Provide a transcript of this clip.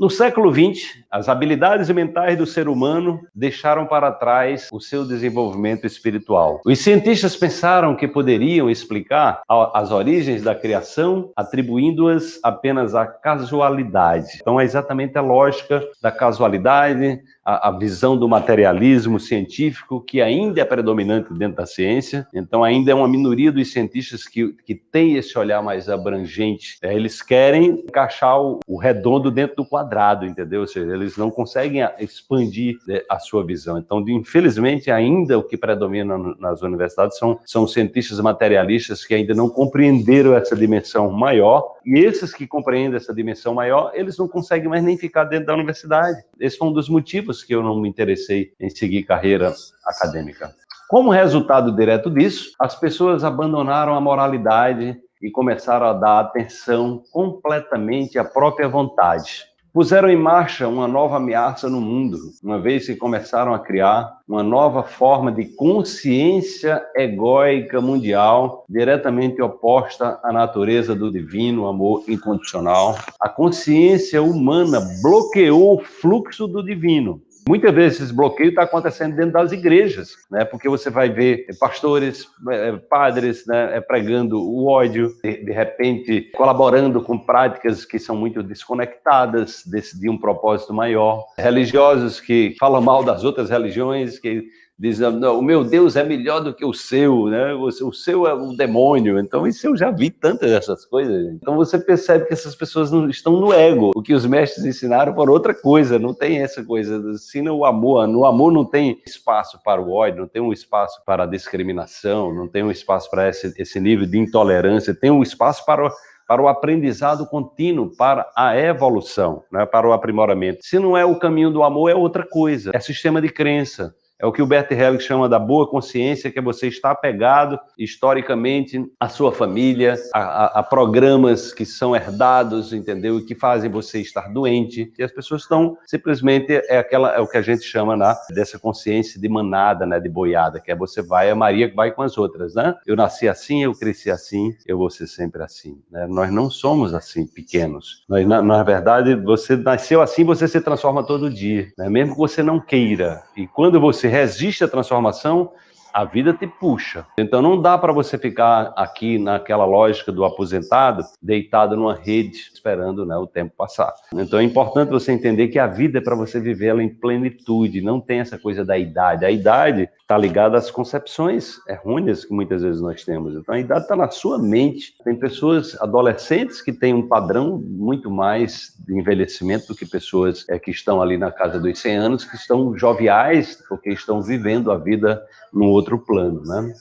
No século XX, as habilidades mentais do ser humano deixaram para trás o seu desenvolvimento espiritual. Os cientistas pensaram que poderiam explicar as origens da criação atribuindo-as apenas à casualidade. Então é exatamente a lógica da casualidade, a, a, visão do materialismo científico, que ainda é predominante dentro da ciência. Então, ainda é uma minoria dos cientistas que, que tem esse olhar mais abrangente. É, eles querem encaixar o, o, redondo dentro do quadrado, entendeu? Ou seja, eles não conseguem expandir né, a sua visão. Então, infelizmente, ainda o que predomina nas universidades são, são cientistas materialistas que ainda não compreenderam essa dimensão maior. E esses que compreendem essa dimensão maior, eles não conseguem mais nem ficar dentro da universidade. Esse foi um dos motivos que eu não me interessei em seguir carreira acadêmica. Como resultado direto disso, as pessoas abandonaram a moralidade e começaram a dar atenção completamente à própria vontade. Puseram em marcha uma nova ameaça no mundo, uma vez que começaram a criar uma nova forma de consciência egóica mundial, diretamente oposta à natureza do divino amor incondicional. A consciência humana bloqueou o fluxo do divino Muitas vezes esse bloqueio está acontecendo dentro das igrejas, né? porque você vai ver pastores, é, padres né, é, pregando o ódio, de, repente colaborando com práticas que são muito desconectadas desse, de um propósito maior, religiosos que falam mal das outras religiões, que dizendo, não, o meu Deus é melhor do que o seu, né? O, seu é um demônio. Então, isso eu já vi tantas dessas coisas. Então, você percebe que essas pessoas não estão no ego. O que os mestres ensinaram por outra coisa, não tem essa coisa. Ensina o amor. No amor não tem espaço para o ódio, não tem um espaço para a discriminação, não tem um espaço para esse, esse nível de intolerância, tem um espaço para o para o aprendizado contínuo, para a evolução, né, para o aprimoramento. Se não é o caminho do amor, é outra coisa, é sistema de crença, é o que o Bert Hellick chama da boa consciência, que é você estar apegado historicamente à sua família, a, a, a, programas que são herdados, entendeu? E que fazem você estar doente. E as pessoas estão simplesmente é aquela é o que a gente chama né, dessa consciência de manada, né, de boiada, que é você vai a Maria que vai com as outras, né? Eu nasci assim, eu cresci assim, eu vou ser sempre assim. Né? Nós não somos assim pequenos. Nós, na, na verdade, você nasceu assim, você se transforma todo dia, né? mesmo que você não queira. E quando você resiste à transformação, a vida te puxa. Então não dá para você ficar aqui naquela lógica do aposentado, deitado numa rede, esperando né, o tempo passar. Então é importante você entender que a vida é para você viver ela em plenitude, não tem essa coisa da idade. A idade está ligada às concepções errôneas que muitas vezes nós temos. Então a idade está na sua mente. Tem pessoas, adolescentes, que têm um padrão muito mais de envelhecimento do que pessoas é, que estão ali na casa dos 100 anos, que estão joviais, porque estão vivendo a vida num outro plano, né?